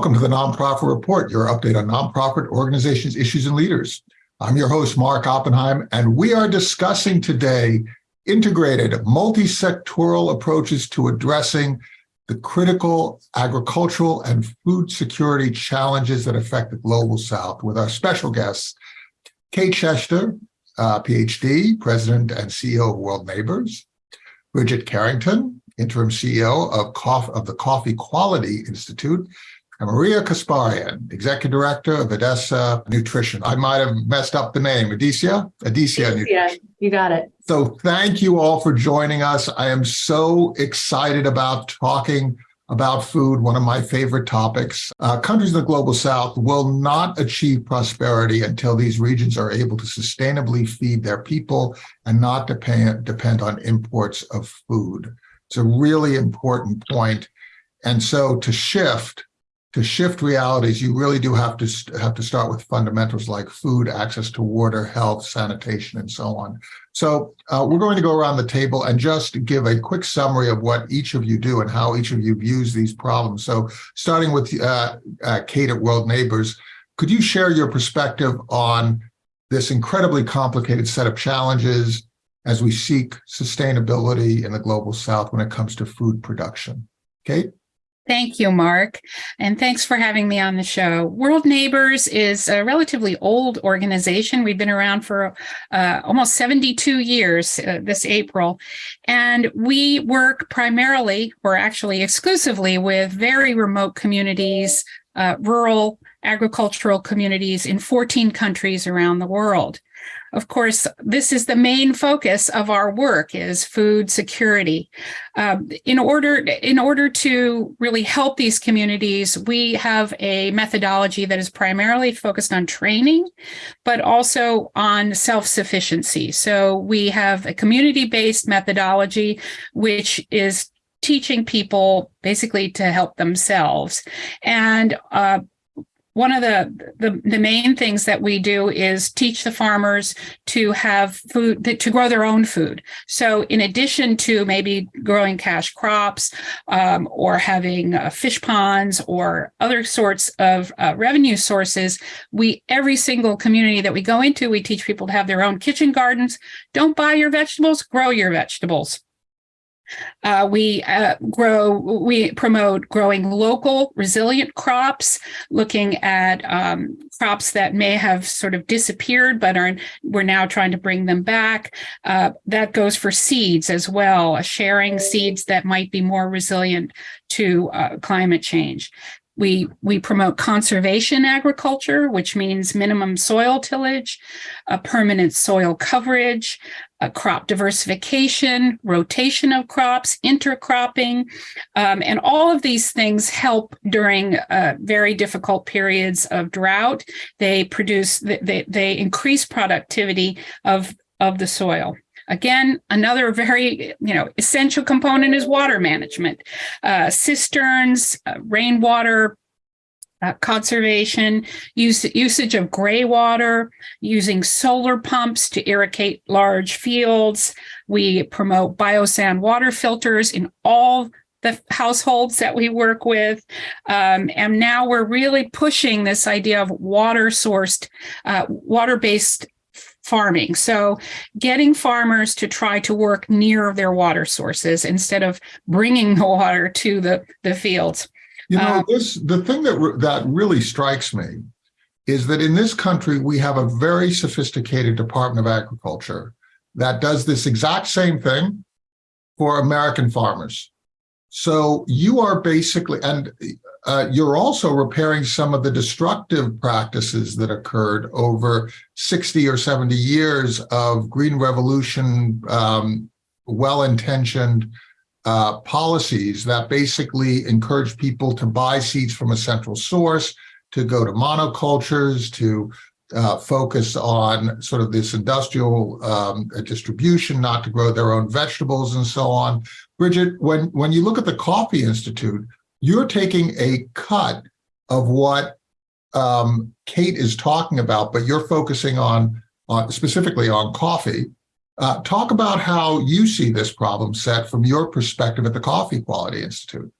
Welcome to the Nonprofit Report, your update on nonprofit organizations, issues, and leaders. I'm your host, Mark Oppenheim, and we are discussing today integrated multi-sectoral approaches to addressing the critical agricultural and food security challenges that affect the Global South with our special guests, Kate Schecter, uh, PhD, President and CEO of World Neighbors, Bridget Carrington, Interim CEO of, of the Coffee Quality Institute, Maria Kasparian, Executive Director of Edessa Nutrition. I might have messed up the name, Edesia? Edesia. Yeah, you got it. So thank you all for joining us. I am so excited about talking about food, one of my favorite topics. Uh, countries in the global south will not achieve prosperity until these regions are able to sustainably feed their people and not depend, depend on imports of food. It's a really important point. And so to shift, to shift realities, you really do have to have to start with fundamentals like food, access to water, health, sanitation, and so on. So uh, we're going to go around the table and just give a quick summary of what each of you do and how each of you views these problems. So starting with uh, uh, Kate at World Neighbors, could you share your perspective on this incredibly complicated set of challenges as we seek sustainability in the global south when it comes to food production? Kate? Thank you, Mark. And thanks for having me on the show. World Neighbors is a relatively old organization. We've been around for uh, almost 72 years uh, this April. And we work primarily, or actually exclusively, with very remote communities, uh, rural agricultural communities in 14 countries around the world. Of course, this is the main focus of our work is food security. Um, in order in order to really help these communities, we have a methodology that is primarily focused on training, but also on self-sufficiency. So we have a community-based methodology, which is teaching people basically to help themselves. And uh, one of the, the, the main things that we do is teach the farmers to have food to grow their own food. So in addition to maybe growing cash crops um, or having uh, fish ponds or other sorts of uh, revenue sources we every single community that we go into we teach people to have their own kitchen gardens. Don't buy your vegetables grow your vegetables uh, we uh, grow, we promote growing local resilient crops, looking at um, crops that may have sort of disappeared, but are we're now trying to bring them back. Uh, that goes for seeds as well, sharing seeds that might be more resilient to uh, climate change. We, we promote conservation agriculture, which means minimum soil tillage, a permanent soil coverage, a crop diversification, rotation of crops, intercropping, um, and all of these things help during uh, very difficult periods of drought. They produce, they, they increase productivity of, of the soil. Again, another very, you know, essential component is water management. Uh, cisterns, uh, rainwater, uh, conservation, use, usage of gray water, using solar pumps to irrigate large fields. We promote biosand water filters in all the households that we work with. Um, and now we're really pushing this idea of water sourced, uh, water-based farming. So getting farmers to try to work near their water sources instead of bringing the water to the, the fields. You know, um, this the thing that that really strikes me is that in this country, we have a very sophisticated Department of Agriculture that does this exact same thing for American farmers. So you are basically, and uh, you're also repairing some of the destructive practices that occurred over 60 or 70 years of Green Revolution, um, well-intentioned uh, policies that basically encourage people to buy seeds from a central source, to go to monocultures, to uh, focus on sort of this industrial um, distribution, not to grow their own vegetables and so on. Bridget, when, when you look at the Coffee Institute, you're taking a cut of what um, Kate is talking about, but you're focusing on, on specifically on coffee. Uh, talk about how you see this problem set from your perspective at the Coffee Quality Institute.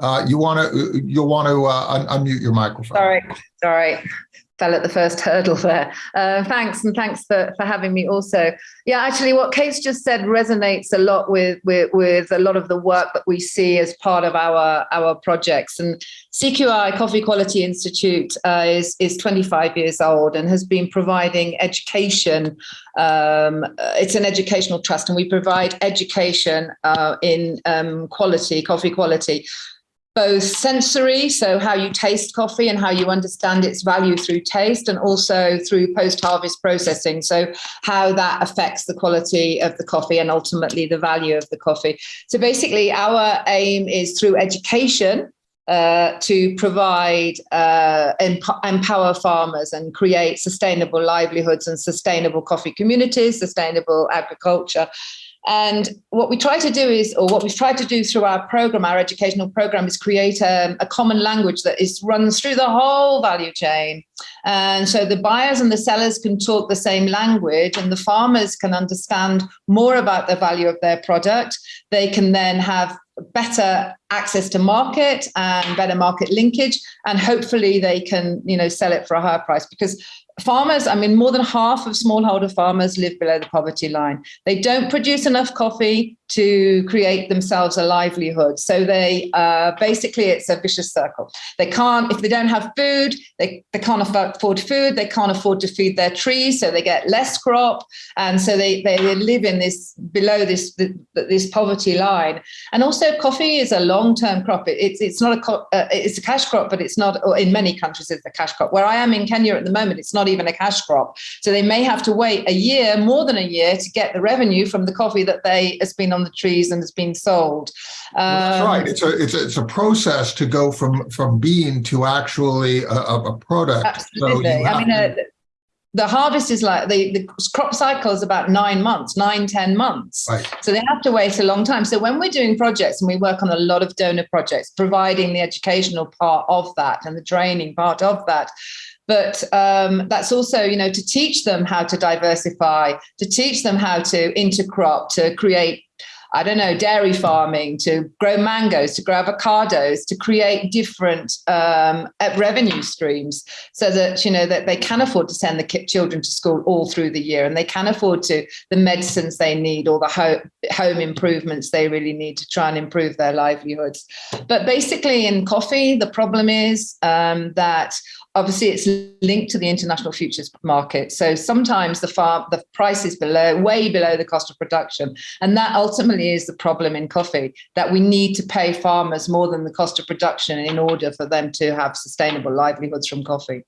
Uh, you want to, you'll want to uh, un- unmute your microphone. Sorry, sorry. Fell at the first hurdle there. Uh, thanks, and thanks for, for having me also. Yeah, actually, what Kate's just said resonates a lot with, with, with a lot of the work that we see as part of our, our projects. And CQI, Coffee Quality Institute, uh, is, is 25 years old and has been providing education. Um, uh, it's an educational trust, and we provide education uh, in um, quality, coffee quality both sensory, so how you taste coffee and how you understand its value through taste, and also through post harvest processing. So, how that affects the quality of the coffee and ultimately the value of the coffee. So, basically, our aim is through education. Uh, to provide uh, emp- empower farmers and create sustainable livelihoods and sustainable coffee communities, sustainable agriculture, and what we try to do is, or what we've tried to do through our program, our educational program, is create a, a, common language that is runs through the whole value chain. And so the buyers and the sellers can talk the same language, and the farmers can understand more about the value of their product. They can then have better access to market and better market linkage and hopefully they can you know sell it for a higher price because farmers, I mean, more than half of smallholder farmers live below the poverty line. They don't produce enough coffee to create themselves a livelihood. So they uh, basically it's a vicious circle. They can't if they don't have food, they, they can't afford food. They can't afford to feed their trees, so they get less crop, and so they they live in this below this this poverty line. And also, coffee is a long term crop. It, it's it's not a uh, it's a cash crop, but it's not. in many countries, it's a cash crop. Where I am in Kenya at the moment, it's not even a cash crop. So they may have to wait a year, more than a year, to get the revenue from the coffee that they has been on the trees and has been sold. Um, That's right. It's a it's a, it's a process to go from from bean to actually a, a product. Absolutely. So I mean. Uh, the harvest is like the, the crop cycle is about nine months, nine ten months. Right. So they have to wait a long time. So when we're doing projects and we work on a lot of donor projects, providing the educational part of that and the training part of that, but um, that's also you know to teach them how to diversify to teach them how to intercrop to create I don't know, dairy farming, to grow mangoes, to grow avocados, to create different um, uh, revenue streams so that, you know, that they can afford to send the children to school all through the year and they can afford to the medicines they need or the ho- home improvements they really need to try and improve their livelihoods. But basically in coffee, the problem is um, that obviously it's linked to the international futures market. So sometimes the farm the price is below way below the cost of production. And that ultimately is the problem in coffee that we need to pay farmers more than the cost of production in order for them to have sustainable livelihoods from coffee.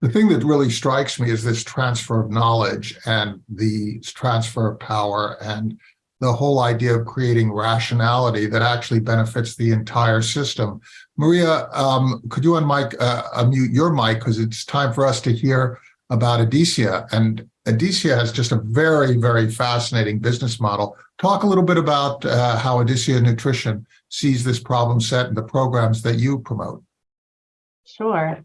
The thing that really strikes me is this transfer of knowledge and the transfer of power and the whole idea of creating rationality that actually benefits the entire system. Maria, um, could you unmic, uh, unmute your mic because it's time for us to hear about Edesia. And Edesia has just a very, very fascinating business model. Talk a little bit about uh, how Edesia Nutrition sees this problem set and the programs that you promote. Sure.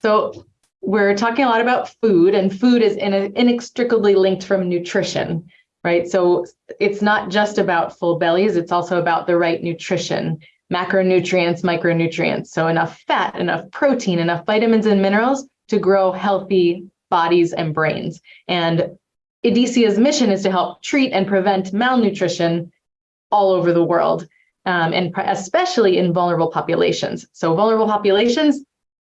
So we're talking a lot about food, and food is in inextricably linked from nutrition right? So it's not just about full bellies, it's also about the right nutrition, macronutrients, micronutrients. So enough fat, enough protein, enough vitamins and minerals to grow healthy bodies and brains. And Edesia's mission is to help treat and prevent malnutrition all over the world, um, and especially in vulnerable populations. So vulnerable populations,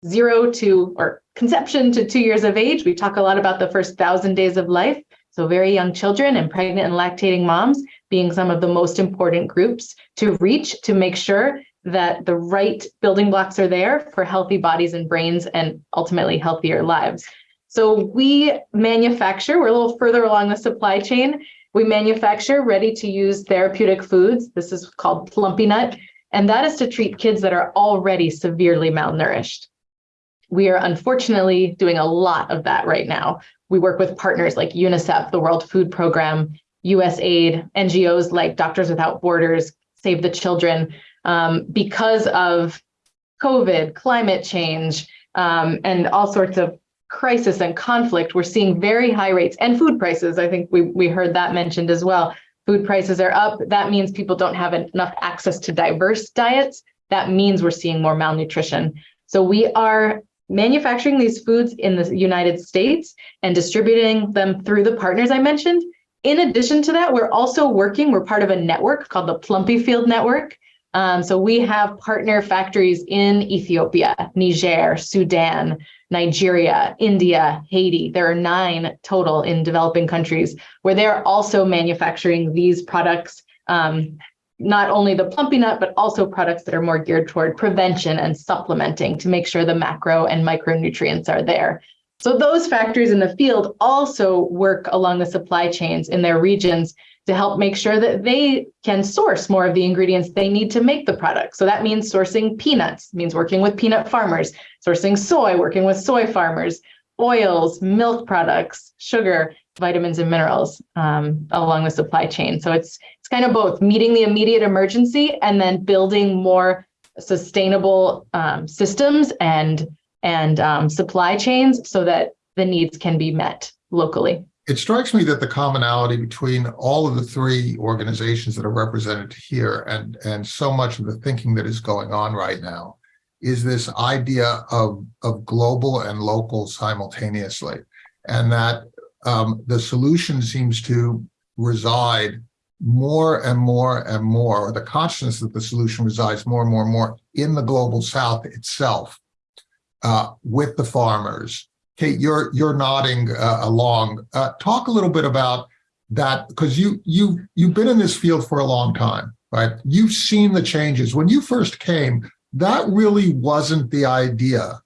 zero to or conception to two years of age. We talk a lot about the first thousand days of life. So very young children and pregnant and lactating moms being some of the most important groups to reach to make sure that the right building blocks are there for healthy bodies and brains and ultimately healthier lives. So we manufacture, we're a little further along the supply chain. We manufacture ready to use therapeutic foods. This is called Plumpy Nut, and that is to treat kids that are already severely malnourished. We are unfortunately doing a lot of that right now we work with partners like UNICEF, the World Food Program, USAID, NGOs like Doctors Without Borders, Save the Children, um, because of COVID, climate change, um, and all sorts of crisis and conflict, we're seeing very high rates and food prices. I think we, we heard that mentioned as well. Food prices are up. That means people don't have enough access to diverse diets. that means we're seeing more malnutrition. So we are manufacturing these foods in the United States and distributing them through the partners I mentioned. In addition to that, we're also working, we're part of a network called the Plumpy Field Network. Um, so we have partner factories in Ethiopia, Niger, Sudan, Nigeria, India, Haiti. There are nine total in developing countries where they're also manufacturing these products, um, not only the plumpy nut, but also products that are more geared toward prevention and supplementing to make sure the macro and micronutrients are there. So those factories in the field also work along the supply chains in their regions to help make sure that they can source more of the ingredients they need to make the product. So that means sourcing peanuts, means working with peanut farmers, sourcing soy, working with soy farmers, oils, milk products, sugar, vitamins and minerals um, along the supply chain. So it's kind of both meeting the immediate emergency and then building more sustainable um, systems and and um, supply chains so that the needs can be met locally. It strikes me that the commonality between all of the three organizations that are represented here and, and so much of the thinking that is going on right now is this idea of, of global and local simultaneously. And that um, the solution seems to reside more and more and more, or the consciousness that the solution resides more and more and more in the global south itself uh, with the farmers Kate, you're you're nodding uh, along. Uh, talk a little bit about that because you you you've been in this field for a long time, right? You've seen the changes. When you first came, that really wasn't the idea,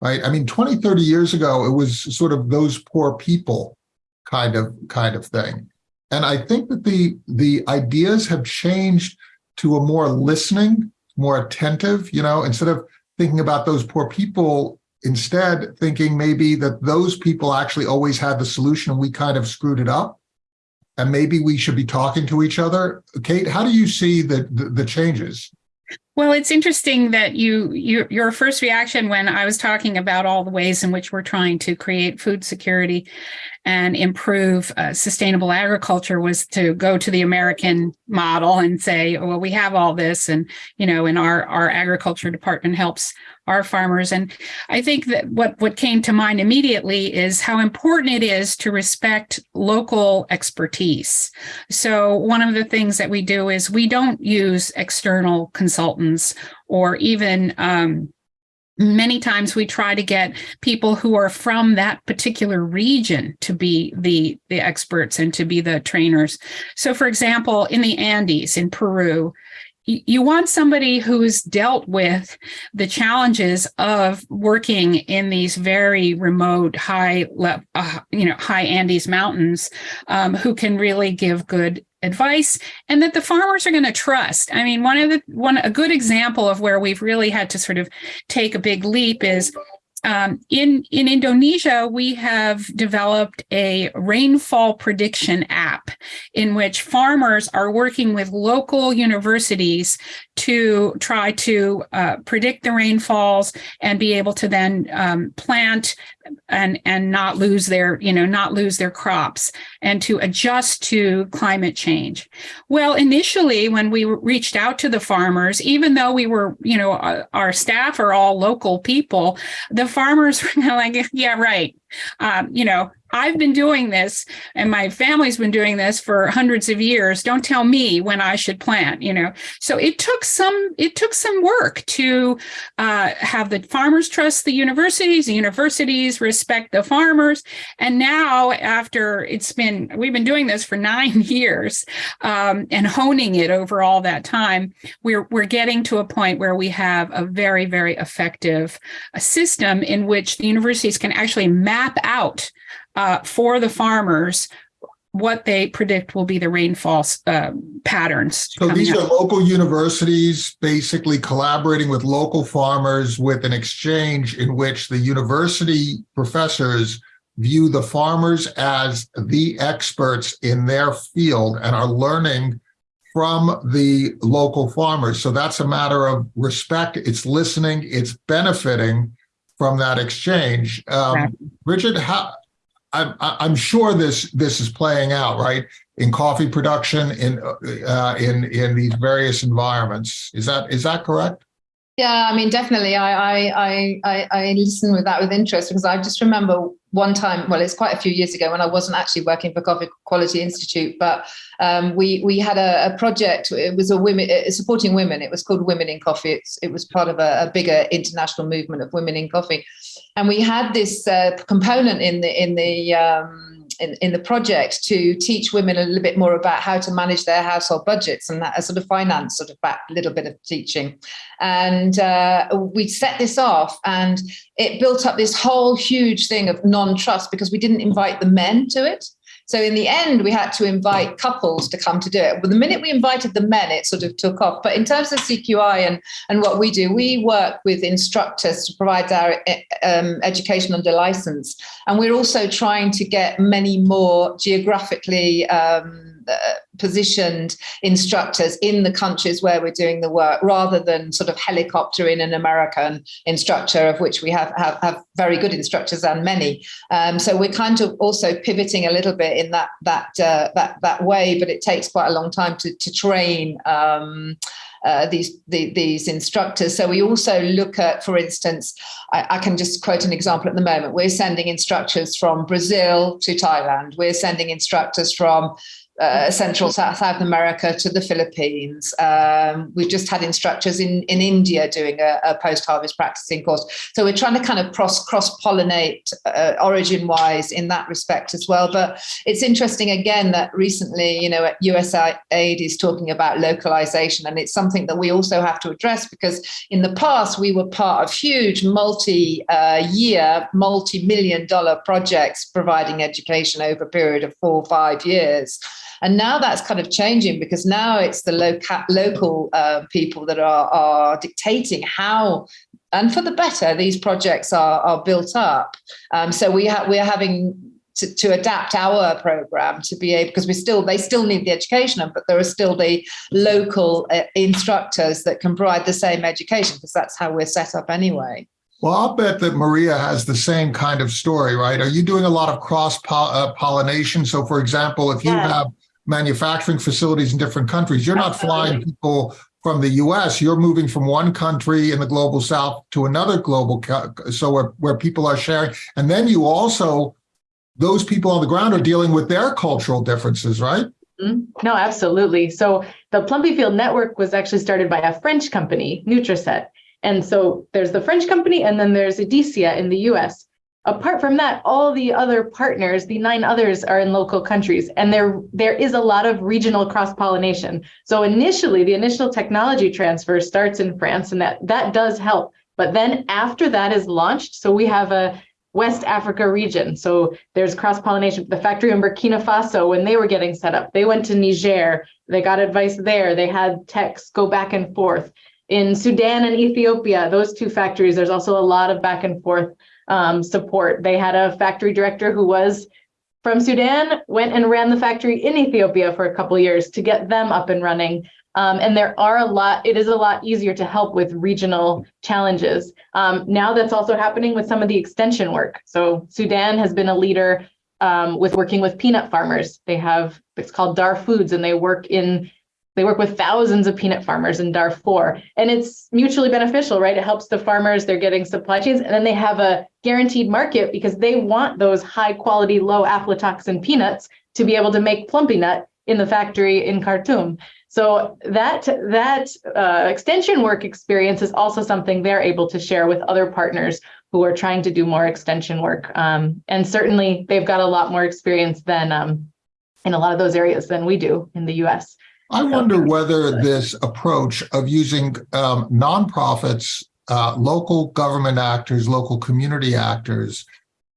right? I mean, 20, 30 years ago, it was sort of those poor people kind of kind of thing. And I think that the the ideas have changed to a more listening, more attentive, you know, instead of thinking about those poor people instead thinking maybe that those people actually always had the solution and we kind of screwed it up. And maybe we should be talking to each other. Kate how do you see the the, the changes well, it's interesting that you, you your first reaction when I was talking about all the ways in which we're trying to create food security and improve uh, sustainable agriculture was to go to the American model and say, well, we have all this, and you know, and our our agriculture department helps our farmers. And I think that what what came to mind immediately is how important it is to respect local expertise. So one of the things that we do is we don't use external consultants or even um, many times we try to get people who are from that particular region to be the the experts and to be the trainers so for example in the andes in peru you want somebody who's dealt with the challenges of working in these very remote high uh, you know high andes mountains um, who can really give good advice and that the farmers are going to trust. I mean one of the one a good example of where we've really had to sort of take a big leap is um, in in Indonesia, we have developed a rainfall prediction app in which farmers are working with local universities to try to uh, predict the rainfalls and be able to then um, plant and and not lose their you know not lose their crops and to adjust to climate change. Well initially when we reached out to the farmers even though we were you know our, our staff are all local people the farmers were like yeah right um, you know I've been doing this and my family's been doing this for hundreds of years. Don't tell me when I should plant, you know. So it took some it took some work to uh, have the farmers trust the universities, the universities respect the farmers. And now after it's been we've been doing this for nine years um, and honing it over all that time, we're we're getting to a point where we have a very, very effective uh, system in which the universities can actually map out uh, for the farmers what they predict will be the rainfall uh, patterns. So these are local universities basically collaborating with local farmers with an exchange in which the university professors view the farmers as the experts in their field and are learning from the local farmers. So that's a matter of respect. It's listening. It's benefiting from that exchange. Um, Bridget, how, I'm, I'm sure this this is playing out right in coffee production in uh, in in these various environments. Is that is that correct? Yeah, I mean, definitely. I, I, I, I, I listen with that with interest because I just remember one time. Well, it's quite a few years ago when I wasn't actually working for Coffee Quality Institute, but um, we we had a, a, project. It was a women supporting women. It was called Women in Coffee. It's, it was part of a, a, bigger international movement of women in coffee, and we had this uh, component in the in the um, in, in the project to teach women a little bit more about how to manage their household budgets and that sort of finance sort of back little bit of teaching. And uh, we set this off and it built up this whole huge thing of non-trust because we didn't invite the men to it. So in the end, we had to invite couples to come to do it. But the minute we invited the men, it sort of took off. But in terms of CQI and, and what we do, we work with instructors to provide our um, education under license. And we're also trying to get many more geographically um, positioned instructors in the countries where we're doing the work rather than sort of helicopter in an American instructor of which we have, have, have very good instructors and many. Um, so we're kind of also pivoting a little bit in that that uh, that that way, but it takes quite a long time to, to train um, uh, these the, these instructors. So we also look at, for instance, I, I, can just quote an example at the moment. We're sending instructors from Brazil to Thailand. We're sending instructors from uh, Central South, South America to the Philippines. Um, we've just had instructors in, in India doing a, a post-harvest practicing course. So we're trying to kind of cross, cross-pollinate uh, origin-wise in that respect as well. But it's interesting again that recently, you know, USAID is talking about localization and it's something that we also have to address because in the past we were part of huge multi-year, uh, multi-million dollar projects providing education over a period of four or five years. And now that's kind of changing because now it's the local local uh, people that are, are dictating how and for the better these projects are, are built up. Um, so we have we're having to, to, adapt our program to be able because we still they still need the education but there are still the local uh, instructors that can provide the same education because that's how we're set up anyway well i'll bet that maria has the same kind of story right are you doing a lot of cross uh, pollination so for example if you yeah. have manufacturing facilities in different countries. You're not flying people from the US, you're moving from one country in the global south to another global, so where, where people are sharing. And then you also, those people on the ground are dealing with their cultural differences, right? Mm-hmm. No, absolutely. So the Plumpy Field Network was actually started by a French company, Nutriset. And so there's the French company and then there's Edesia in the US. Apart from that, all the other partners, the nine others are in local countries, and there there is a lot of regional cross-pollination. So initially, the initial technology transfer starts in France, and that that does help. But then after that is launched, so we have a West Africa region. So there's cross-pollination. The factory in Burkina Faso, when they were getting set up, they went to Niger, they got advice there, they had techs go back and forth. In Sudan and Ethiopia, those two factories, there's also a lot of back and forth um, support. They had a factory director who was from Sudan, went and ran the factory in Ethiopia for a couple years to get them up and running. Um, and there are a lot, it is a lot easier to help with regional challenges. Um, now that's also happening with some of the extension work. So Sudan has been a leader um, with working with peanut farmers. They have, it's called Dar Foods, and they work in they work with thousands of peanut farmers in Darfur, and it's mutually beneficial, right? It helps the farmers, they're getting supply chains, and then they have a guaranteed market because they want those high quality, low aflatoxin peanuts to be able to make plumpy nut in the factory in Khartoum. So that that uh, extension work experience is also something they're able to share with other partners who are trying to do more extension work. Um, and certainly they've got a lot more experience than um, in a lot of those areas than we do in the US. I wonder whether this approach of using um, nonprofits, uh, local government actors, local community actors,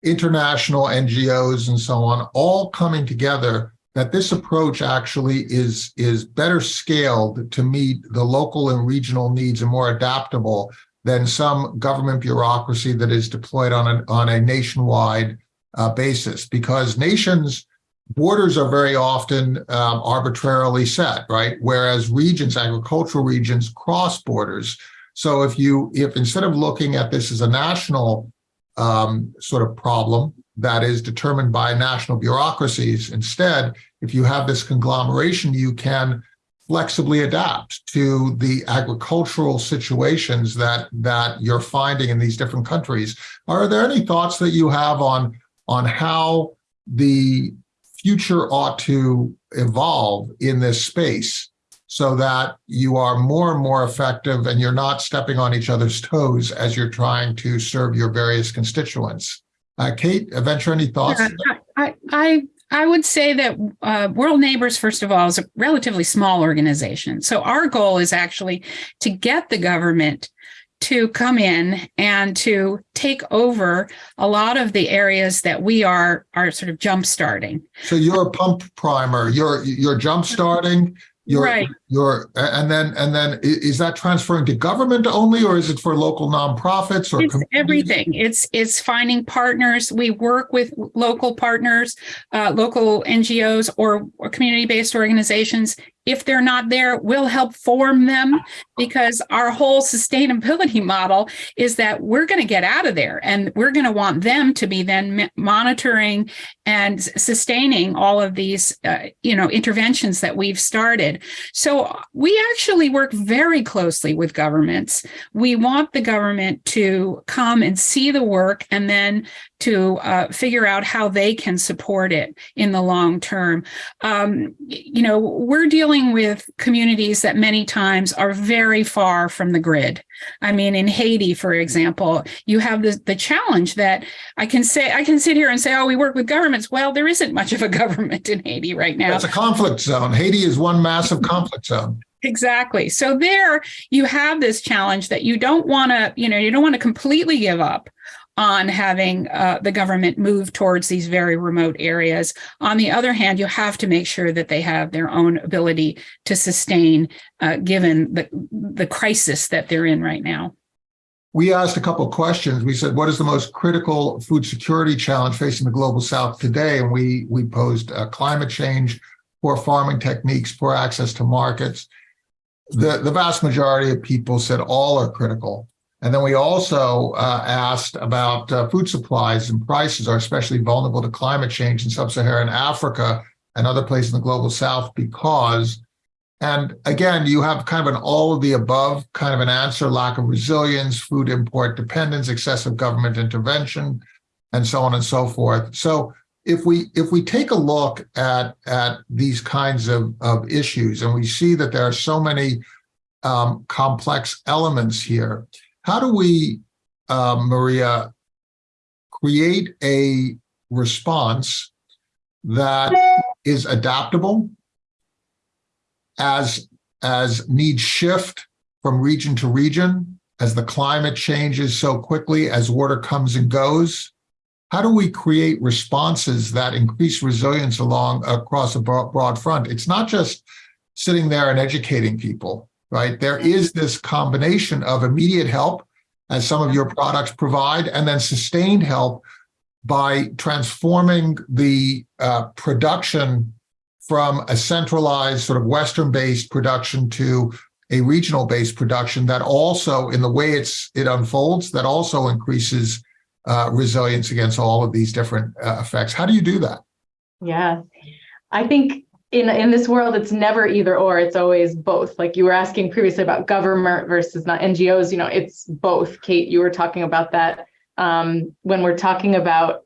international NGOs, and so on, all coming together, that this approach actually is, is better scaled to meet the local and regional needs and more adaptable than some government bureaucracy that is deployed on, an, on a nationwide uh, basis. Because nations borders are very often um, arbitrarily set, right? Whereas regions, agricultural regions, cross borders. So if you, if instead of looking at this as a national um, sort of problem that is determined by national bureaucracies, instead, if you have this conglomeration, you can flexibly adapt to the agricultural situations that that you're finding in these different countries. Are there any thoughts that you have on on how the future ought to evolve in this space so that you are more and more effective and you're not stepping on each other's toes as you're trying to serve your various constituents? Uh, Kate, venture any thoughts? Yeah, I, I, I would say that uh, World Neighbors, first of all, is a relatively small organization. So our goal is actually to get the government to come in and to take over a lot of the areas that we are are sort of jump starting. So you're a pump primer, you're you're jump starting, you're Right. you're and then and then is that transferring to government only or is it for local nonprofits or It's everything. It's it's finding partners. We work with local partners, uh, local NGOs or, or community-based organizations. If they're not there, we'll help form them because our whole sustainability model is that we're going to get out of there and we're going to want them to be then monitoring and sustaining all of these, uh, you know, interventions that we've started. So we actually work very closely with governments we want the government to come and see the work and then to uh, figure out how they can support it in the long term. Um, you know, we're dealing with communities that many times are very far from the grid. I mean, in Haiti, for example, you have the, the challenge that I can say, I can sit here and say, oh, we work with governments. Well, there isn't much of a government in Haiti right now. It's a conflict zone. Haiti is one massive conflict zone. Exactly. So there you have this challenge that you don't want to, you know, you don't want to completely give up on having uh, the government move towards these very remote areas. On the other hand, you have to make sure that they have their own ability to sustain, uh, given the the crisis that they're in right now. We asked a couple of questions. We said, what is the most critical food security challenge facing the global south today? And we we posed uh, climate change, poor farming techniques, poor access to markets. The, the vast majority of people said all are critical. And then we also uh, asked about uh, food supplies and prices are especially vulnerable to climate change in sub-Saharan Africa and other places in the global south because and again, you have kind of an all of the above kind of an answer, lack of resilience, food import dependence, excessive government intervention, and so on and so forth. So if we if we take a look at at these kinds of, of issues and we see that there are so many um, complex elements here, how do we, uh, Maria, create a response that is adaptable as as needs shift from region to region, as the climate changes so quickly, as water comes and goes? How do we create responses that increase resilience along across a broad, broad front? It's not just sitting there and educating people, right? There is this combination of immediate help, as some of your products provide, and then sustained help by transforming the uh, production from a centralized sort of Western-based production to a regional-based production that also, in the way it's it unfolds, that also increases uh, resilience against all of these different uh, effects. How do you do that? Yeah, I think in in this world, it's never either or. It's always both. Like you were asking previously about government versus not NGOs. You know, it's both. Kate, you were talking about that um, when we're talking about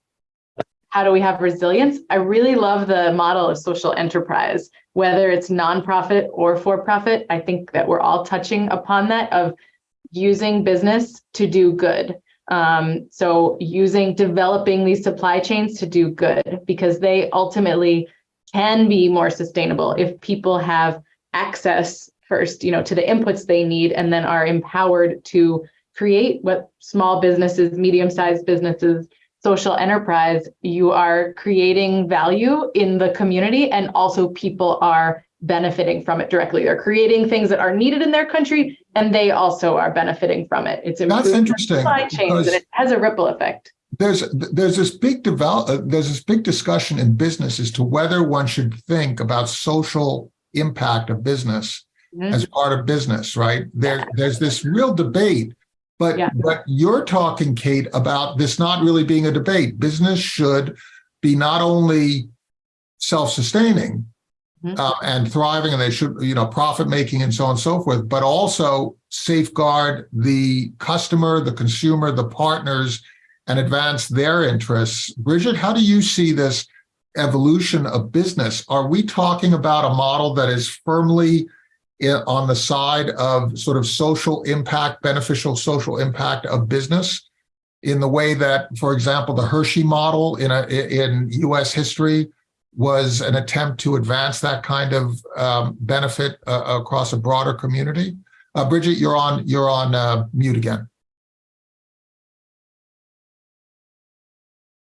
how do we have resilience. I really love the model of social enterprise, whether it's nonprofit or for profit. I think that we're all touching upon that of using business to do good. Um, so using developing these supply chains to do good because they ultimately can be more sustainable if people have access first, you know, to the inputs they need and then are empowered to create what small businesses, medium-sized businesses, social enterprise, you are creating value in the community and also people are benefiting from it directly. They're creating things that are needed in their country and they also are benefiting from it. It's That's interesting, supply chains and it has a ripple effect. There's there's this big develop uh, there's this big discussion in business as to whether one should think about social impact of business Mhm. as part of business, right? There, there's this real debate, but Yeah. but you're talking, Kate, about this not really being a debate. Business should be not only self-sustaining, Mhm. uh, and thriving, and they should, you know, profit making and so on and so forth, but also safeguard the customer, the consumer, the partners, and advance their interests. Bridget, how do you see this evolution of business? Are we talking about a model that is firmly on the side of sort of social impact, beneficial social impact of business? In the way that, for example, the Hershey model in a in U.S. history was an attempt to advance that kind of um, benefit uh, across a broader community. Uh, Bridget, you're on you're on uh, mute again.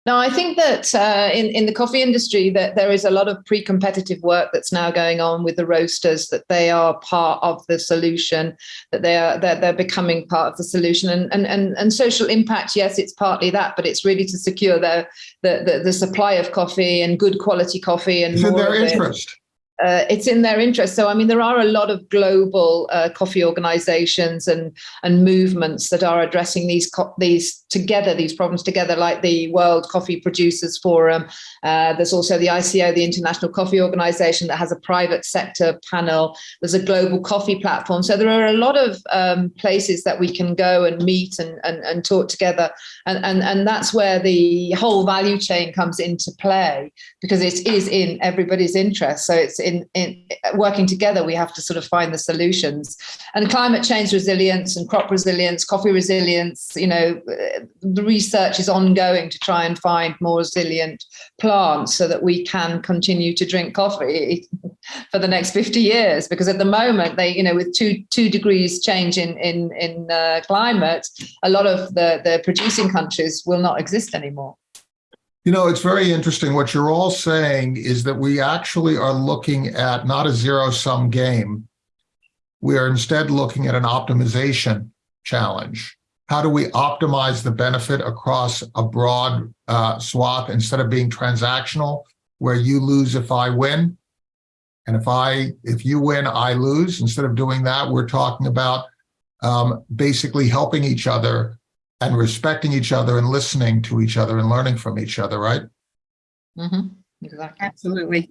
No, I think that uh, in in the coffee industry that there is a lot of pre-competitive work that's now going on with the roasters. That they are part of the solution. That they are that they're becoming part of the solution. And and and and social impact. Yes, it's partly that, but it's really to secure the the the, the supply of coffee and good quality coffee and It's in more their of it. Uh, it's in their interest. So, I mean, there are a lot of global uh, coffee organisations and and movements that are addressing these these together, these problems together, like the World Coffee Producers Forum. Uh, there's also the ICO, the International Coffee Organisation, that has a private sector panel. There's a global coffee platform. So there are a lot of um, places that we can go and meet and and, and talk together, and, and and that's where the whole value chain comes into play because it is in everybody's interest. So it's in, in working together, we have to sort of find the solutions. And climate change resilience and crop resilience, coffee resilience, you know, uh, the research is ongoing to try and find more resilient plants so that we can continue to drink coffee for the next 50 years. Because at the moment, they, you know, with two two degrees change in in in uh, climate, a lot of the the producing countries will not exist anymore. You know, it's very interesting. What you're all saying is that we actually are looking at not a zero sum game. We are instead looking at an optimization challenge. How do we optimize the benefit across a broad uh, swath instead of being transactional, where you lose if I win? And if I, if you win, I lose. Instead of doing that, we're talking about um, basically helping each other and respecting each other and listening to each other and learning from each other, right? Mhm. Exactly. Absolutely.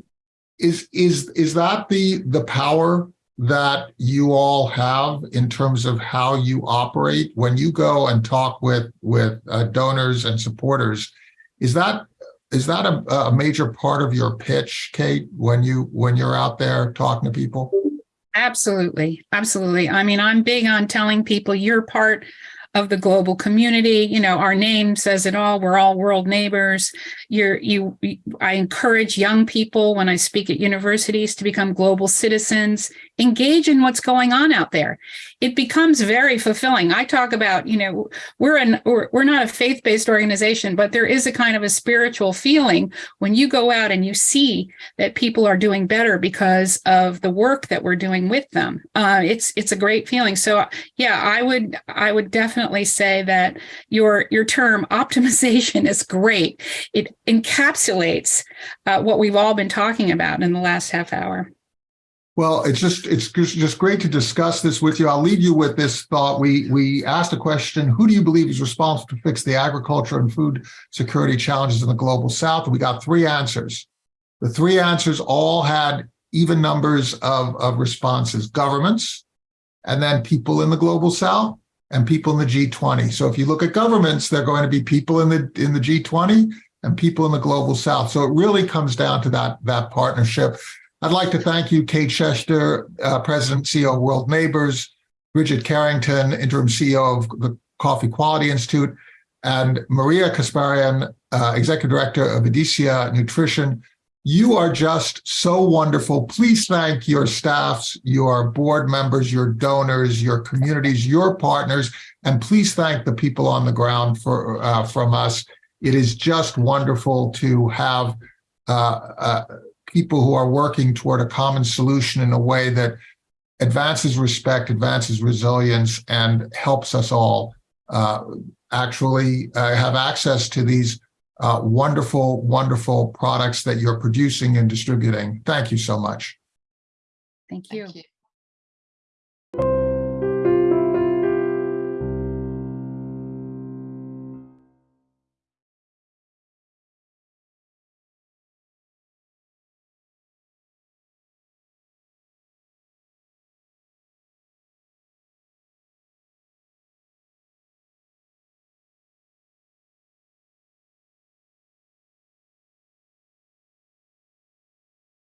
Is is is that the the power that you all have in terms of how you operate when you go and talk with with uh, donors and supporters? Is that is that a, a major part of your pitch, Kate, when you when you're out there talking to people? Absolutely. Absolutely. I mean, I'm big on telling people you're part of the global community. You know, our name says it all. We're all world neighbors. You're, you, I encourage young people when I speak at universities to become global citizens, engage in what's going on out there. It becomes very fulfilling. I talk about, you know, we're an, we're, we're not a faith-based organization, but there is a kind of a spiritual feeling when you go out and you see that people are doing better because of the work that we're doing with them. Uh, it's it's a great feeling. So yeah, I would I would definitely say that your your term optimization is great. It encapsulates uh, what we've all been talking about in the last half hour. Well, it's just it's just great to discuss this with you. I'll leave you with this thought. We we asked a question: Who do you believe is responsible to fix the agriculture and food security challenges in the global South? We got three answers. The three answers all had even numbers of of responses: governments, and then people in the global South, and people in the G20. So if you look at governments, they're going to be people in the in the G20 and people in the global South. So it really comes down to that that partnership. I'd like to thank you, Kate Schecter, uh, President CEO of World Neighbors, Bridget Carrington, Interim CEO of the Coffee Quality Institute, and Maria Kasparian, uh, Executive Director of Edesia Nutrition. You are just so wonderful. Please thank your staffs, your board members, your donors, your communities, your partners, and please thank the people on the ground for uh, from us. It is just wonderful to have uh, uh, people who are working toward a common solution in a way that advances respect, advances resilience, and helps us all uh, actually uh, have access to these uh, wonderful, wonderful products that you're producing and distributing. Thank you so much. Thank you. Thank you.